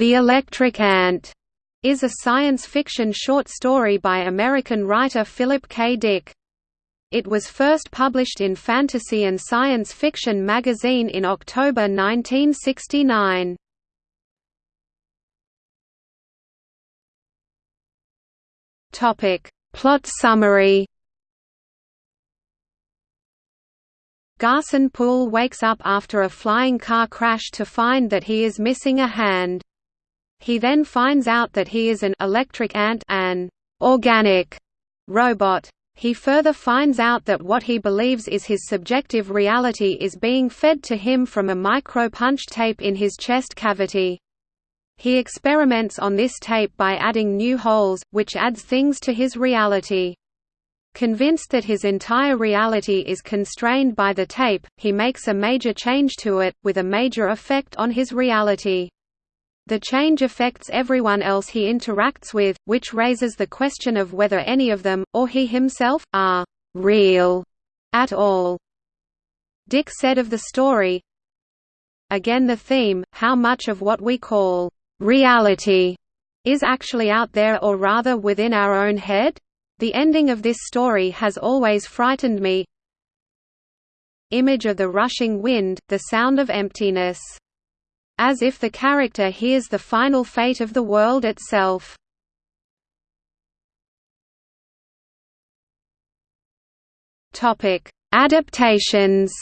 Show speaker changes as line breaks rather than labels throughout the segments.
The Electric Ant is a science fiction short story by American writer Philip K. Dick. It was first published in Fantasy and Science Fiction magazine in October 1969. Topic: Plot summary. Garson Poole wakes up after a flying car crash to find that he is missing a hand. He then finds out that he is an electric ant an organic robot. He further finds out that what he believes is his subjective reality is being fed to him from a micro-punch tape in his chest cavity. He experiments on this tape by adding new holes, which adds things to his reality. Convinced that his entire reality is constrained by the tape, he makes a major change to it, with a major effect on his reality. The change affects everyone else he interacts with, which raises the question of whether any of them, or he himself, are «real» at all. Dick said of the story, Again the theme, how much of what we call «reality» is actually out there or rather within our own head? The ending of this story has always frightened me. Image of the rushing wind, the sound of emptiness. As if the character hears the final fate of the world itself. Adaptations.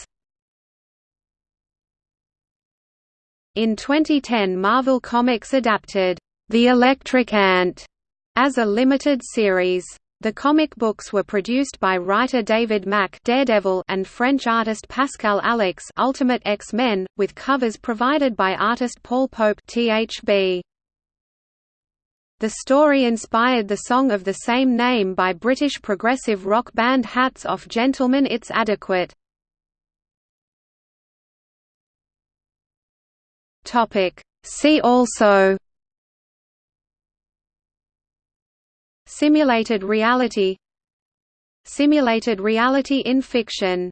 In 2010 Marvel Comics adapted The Electric Ant as a limited series. The comic books were produced by writer David Mack Daredevil and French artist Pascal Alixe Ultimate X-Men, with covers provided by artist Paul Pope THB. The story inspired the song of the same name by British progressive rock band Hats Off Gentlemen It's Adequate. See also Simulated reality Simulated reality in fiction